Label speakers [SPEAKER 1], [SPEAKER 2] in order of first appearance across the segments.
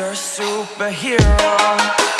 [SPEAKER 1] You're a superhero.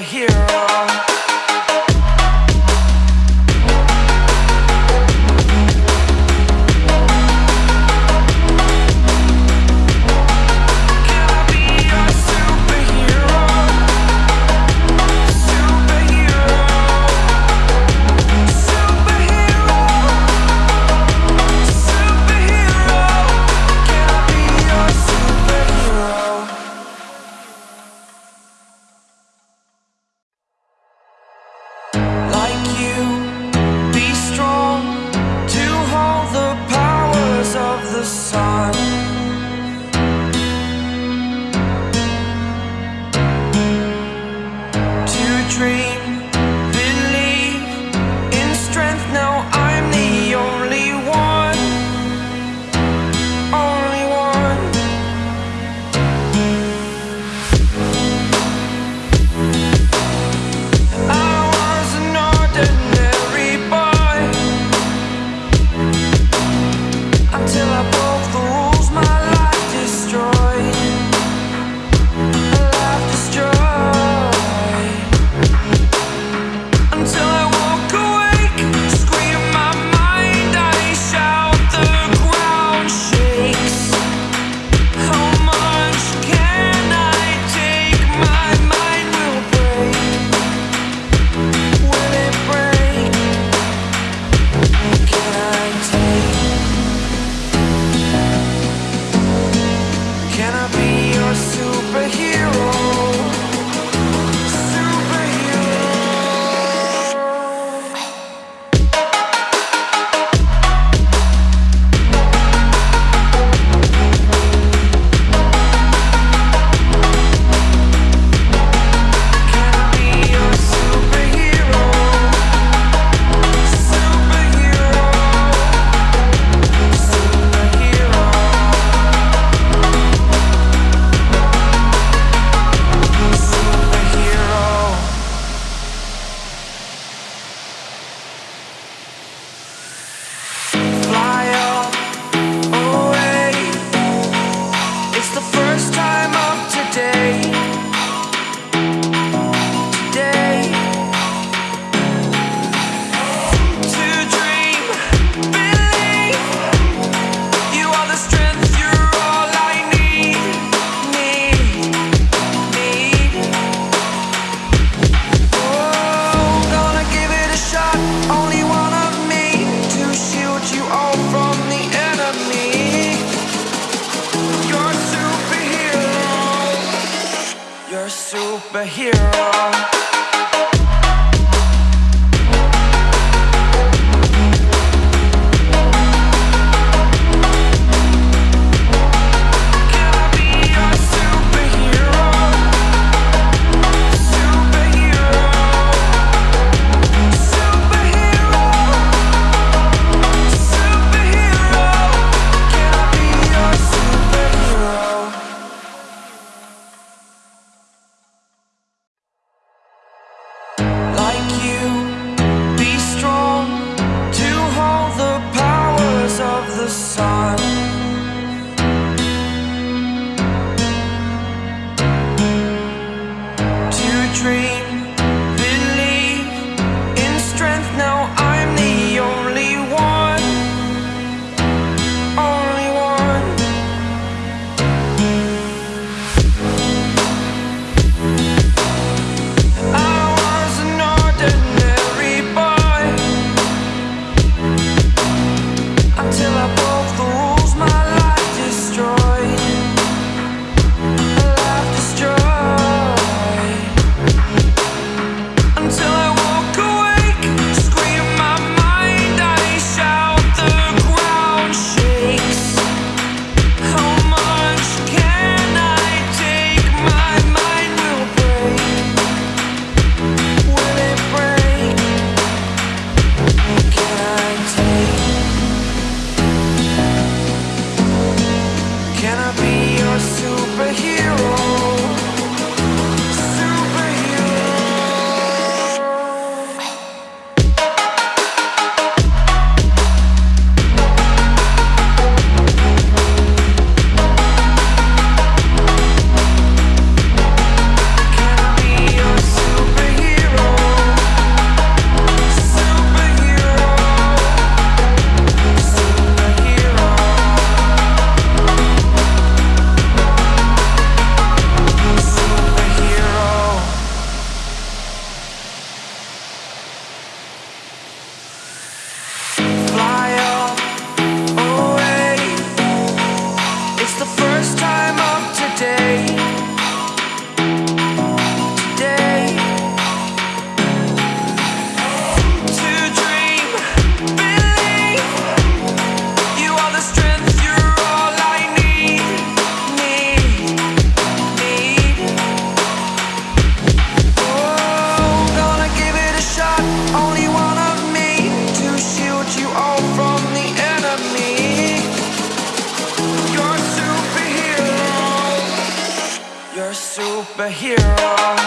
[SPEAKER 1] Superhero. Superhero.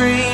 [SPEAKER 1] To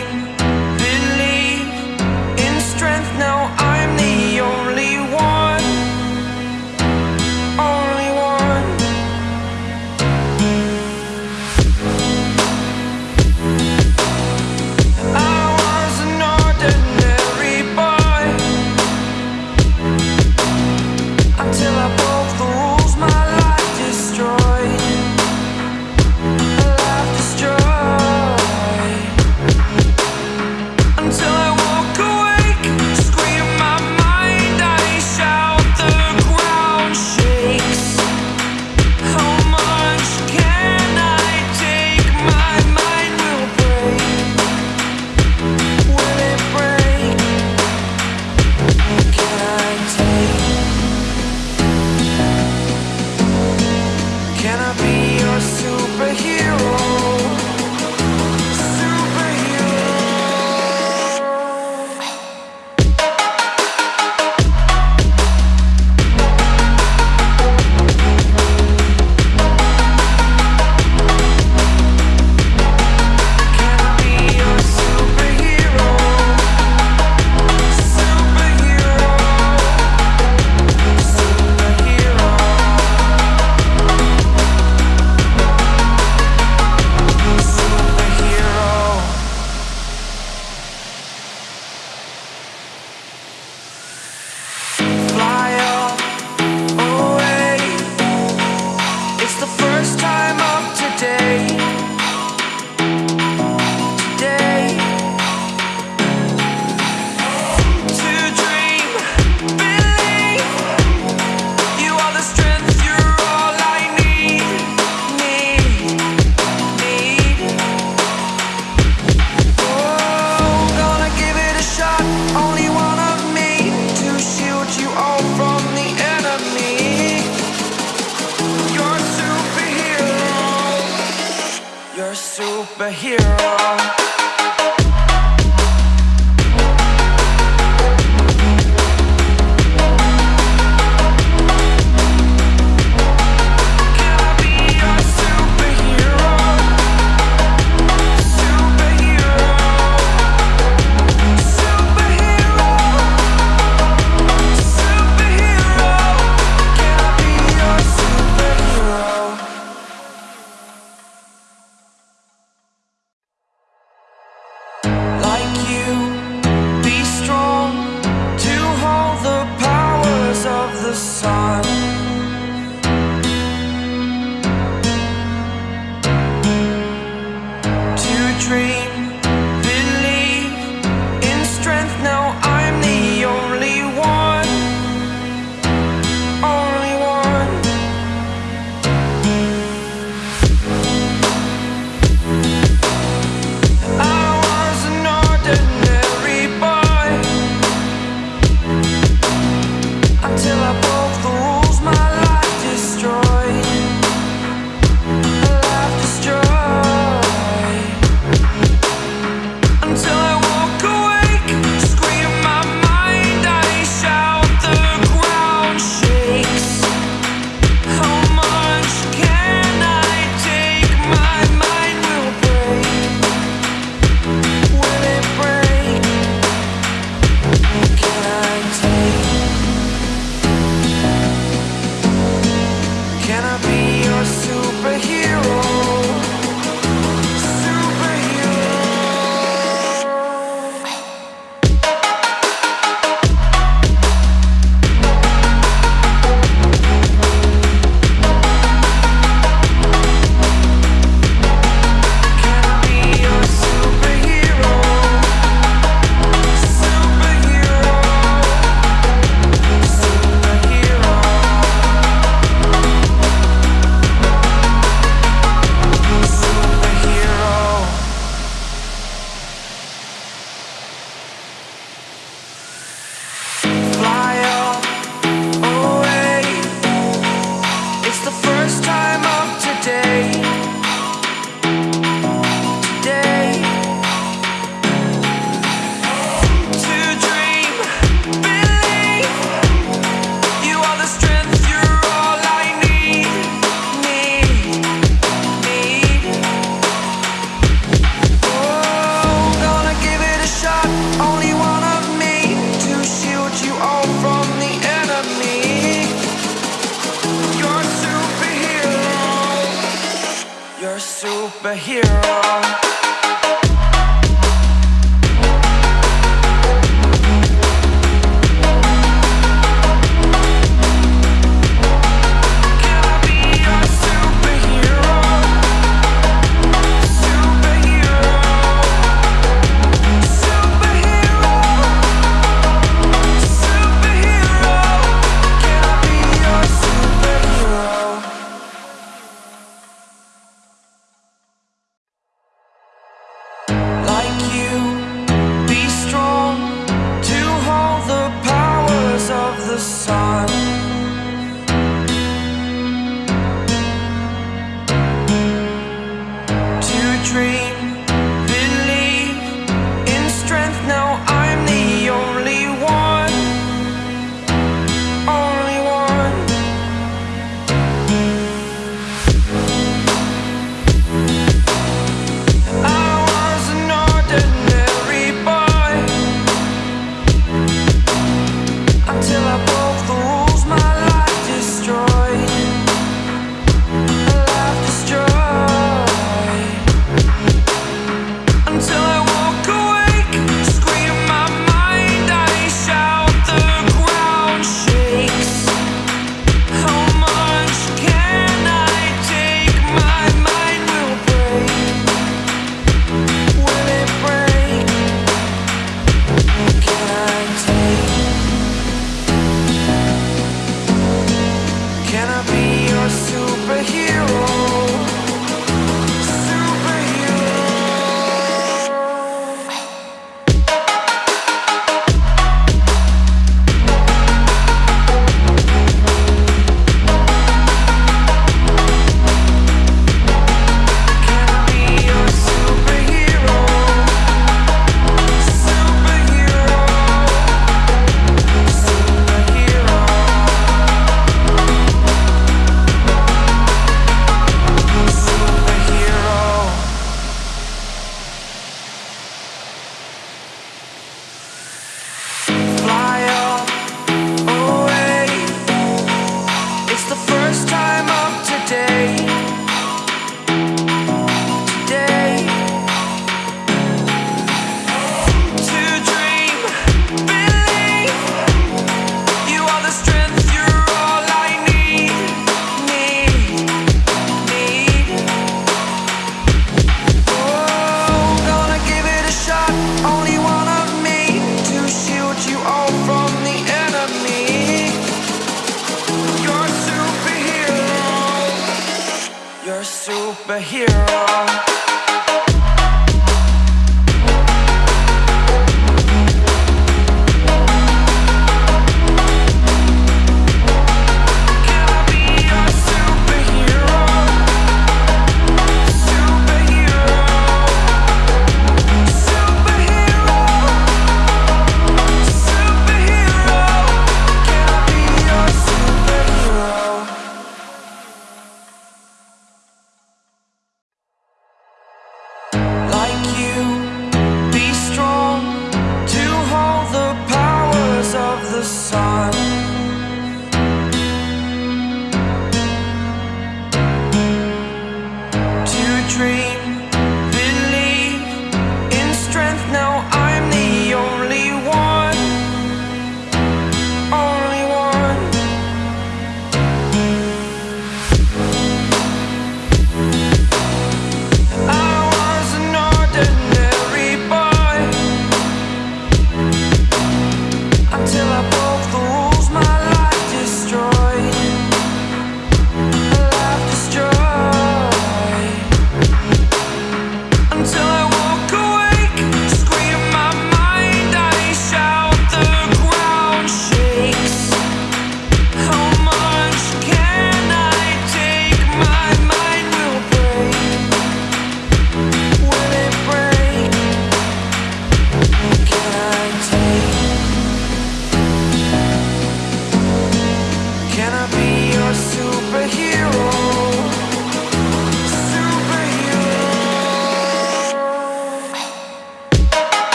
[SPEAKER 1] your superhero